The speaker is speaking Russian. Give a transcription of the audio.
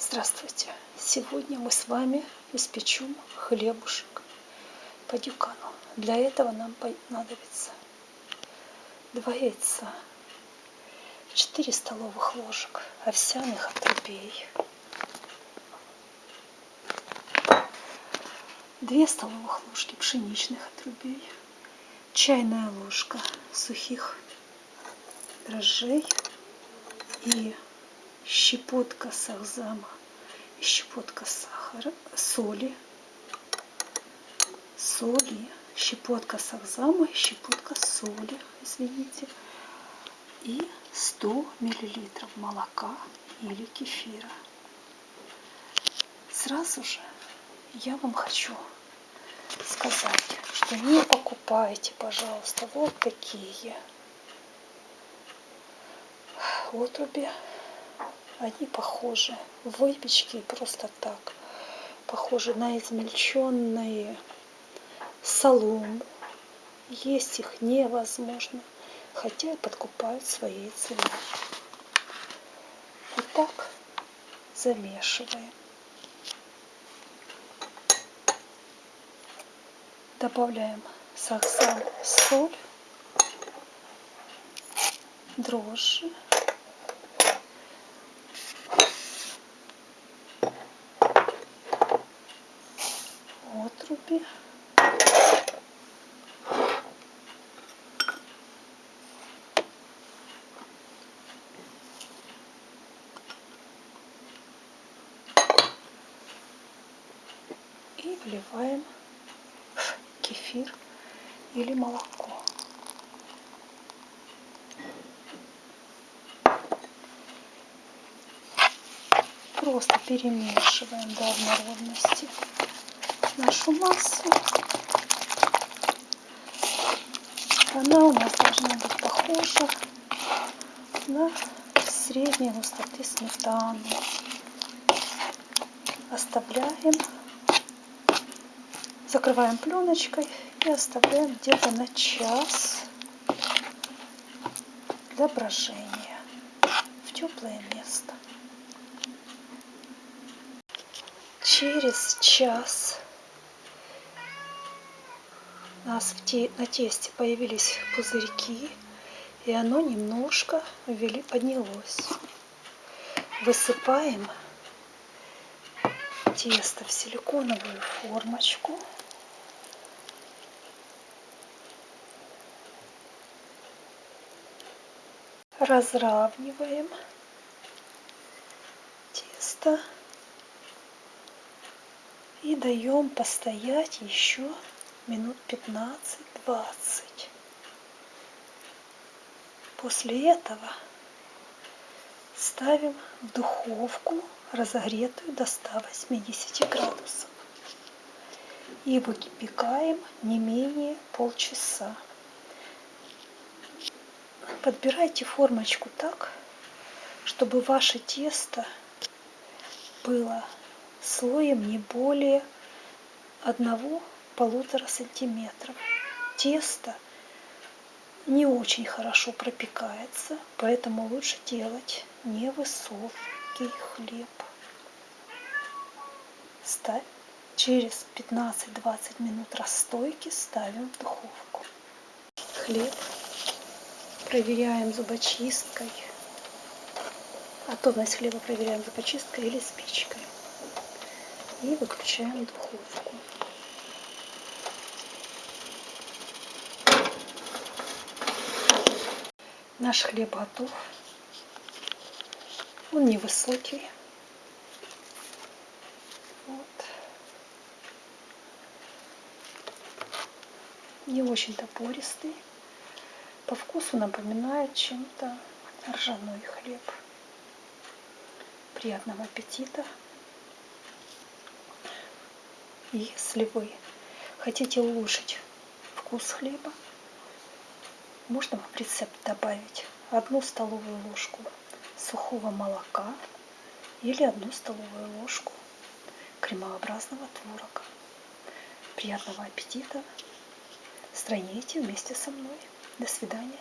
Здравствуйте! Сегодня мы с вами испечем хлебушек по дюкану. Для этого нам понадобится 2 яйца, 4 столовых ложек овсяных отрубей, 2 столовых ложки пшеничных отрубей, чайная ложка сухих дрожжей и щепотка сахзама щепотка сахара, соли, соли, щепотка сахзама щепотка соли, извините, и 100 миллилитров молока или кефира. Сразу же я вам хочу сказать, что не покупайте, пожалуйста, вот такие. Отруби они похожи в выпечке просто так. Похожи на измельченные солому. Есть их невозможно, хотя и подкупают своей ценой. Итак, замешиваем. Добавляем сахар, соль, дрожжи. Отруби. И вливаем кефир или молоко. Просто перемешиваем до однородности нашу массу. Она у нас должна быть похожа на средней густоты сметану. Оставляем, закрываем пленочкой и оставляем где-то на час для брожения в теплое место. Через час нас в те, на тесте появились пузырьки, и оно немножко ввели, поднялось. Высыпаем тесто в силиконовую формочку. Разравниваем тесто и даем постоять еще минут 15-20. После этого ставим в духовку, разогретую до 180 градусов. И выпекаем не менее полчаса. Подбирайте формочку так, чтобы ваше тесто было слоем не более одного полутора сантиметров. Тесто не очень хорошо пропекается, поэтому лучше делать невысокий хлеб. Ставь. Через 15-20 минут расстойки ставим в духовку. Хлеб проверяем зубочисткой. Готовность хлеба проверяем зубочисткой или спичкой. И выключаем духовку. Наш хлеб готов. Он невысокий. Вот. Не очень-то пористый. По вкусу напоминает чем-то ржаной хлеб. Приятного аппетита. Если вы хотите улучшить вкус хлеба, можно в рецепт добавить одну столовую ложку сухого молока или одну столовую ложку кремообразного творога. Приятного аппетита! Стройните вместе со мной. До свидания.